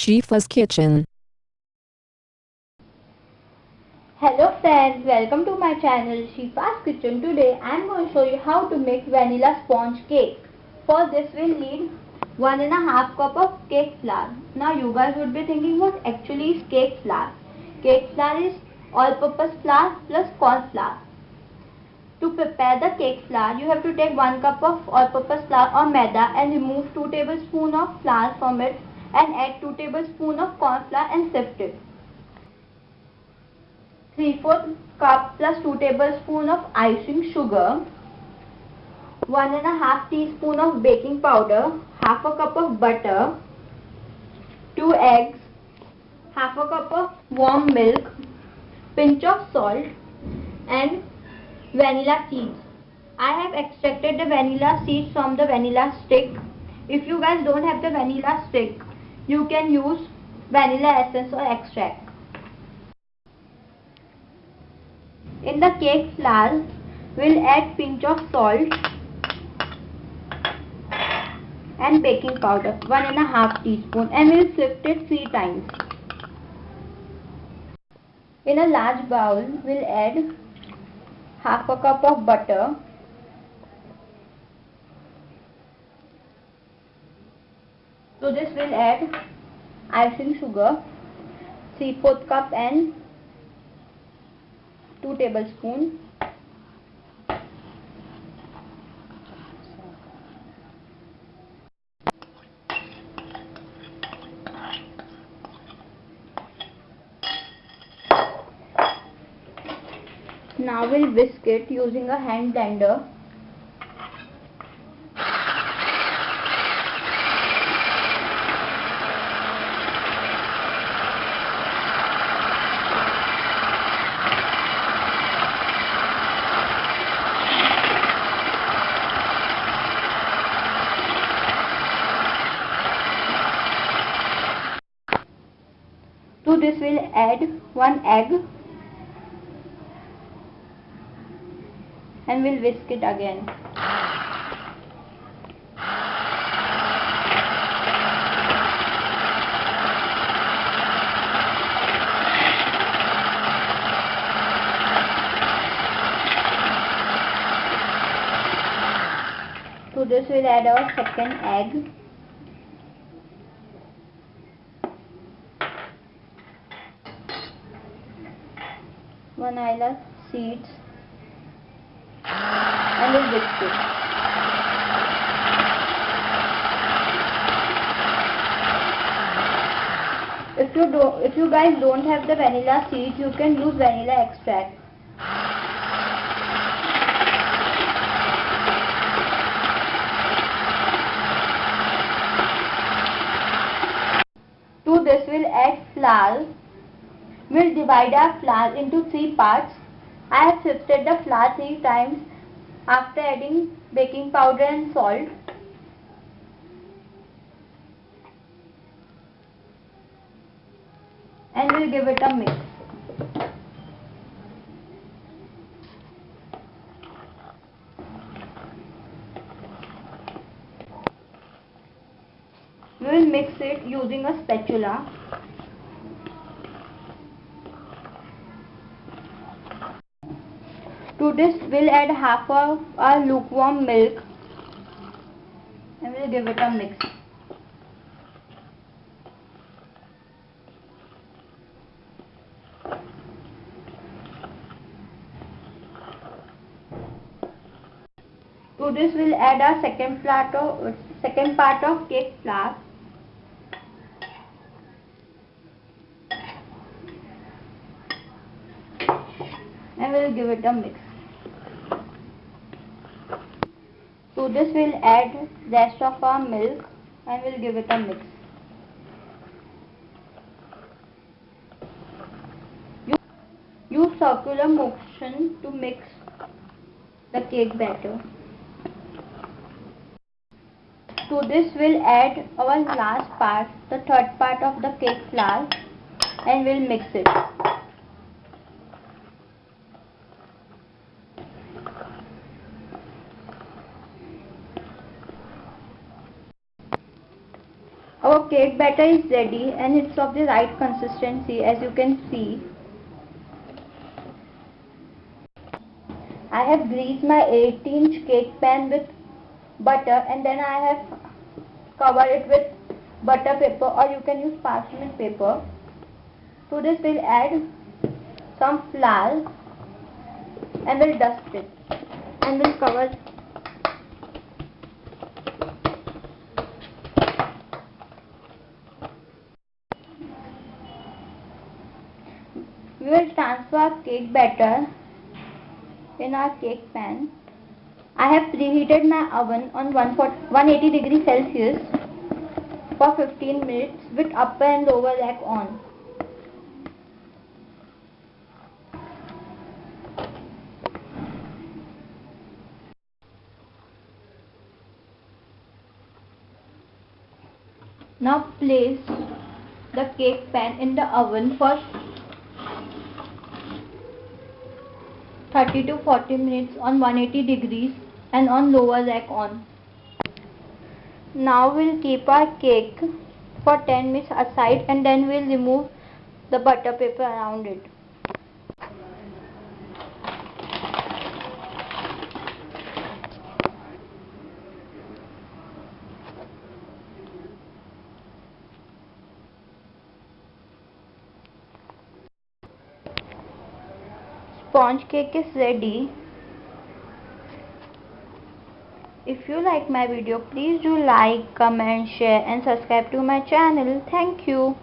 Shifa's Kitchen. Hello friends, welcome to my channel Shifa's Kitchen. Today I am going to show you how to make vanilla sponge cake. For this we will need one and a half cup of cake flour. Now you guys would be thinking what actually is cake flour. Cake flour is all-purpose flour plus corn flour. To prepare the cake flour, you have to take 1 cup of all-purpose flour or maida and remove 2 tablespoons of flour from it and add 2 tablespoons of corn flour and sift it. 3 4 cup plus 2 tablespoons of icing sugar, 1 and a half teaspoon of baking powder, half a cup of butter, 2 eggs, half a cup of warm milk, pinch of salt and vanilla seeds. I have extracted the vanilla seeds from the vanilla stick. If you guys don't have the vanilla stick, you can use vanilla essence or extract. In the cake flour, we'll add pinch of salt and baking powder, one and a half teaspoon and we'll sift it three times. In a large bowl, we'll add half a cup of butter to this we'll add icing sugar 3 4 cup and 2 tablespoon Now we'll whisk it using a hand blender. This we'll add one egg and we'll whisk it again. To this we'll add our second egg. Vanilla seeds and we'll whisk. If you do, if you guys don't have the vanilla seeds, you can use vanilla extract. To this we'll add flour. We'll divide our flour into three parts. I have sifted the flour three times after adding baking powder and salt. And we'll give it a mix. We will mix it using a spatula. To this we'll add half of our lukewarm milk and we'll give it a mix. To this we'll add our second second part of cake flour. And we'll give it a mix. To this we'll add the rest of our milk and we'll give it a mix. Use circular motion to mix the cake batter. To this we'll add our last part, the third part of the cake flour and we'll mix it. Our cake batter is ready and it's of the right consistency as you can see. I have greased my 8 inch cake pan with butter and then I have covered it with butter paper or you can use parchment paper. To this we'll add some flour and we'll dust it and we'll cover we will transfer cake batter in our cake pan. I have preheated my oven on 180 degrees Celsius for 15 minutes with upper and lower rack on. Now place the cake pan in the oven for 30 to 40 minutes on 180 degrees and on lower rack on. Now we'll keep our cake for 10 minutes aside and then we'll remove the butter paper around it. Sponge cake is ready. If you like my video please do like comment share and subscribe to my channel. Thank you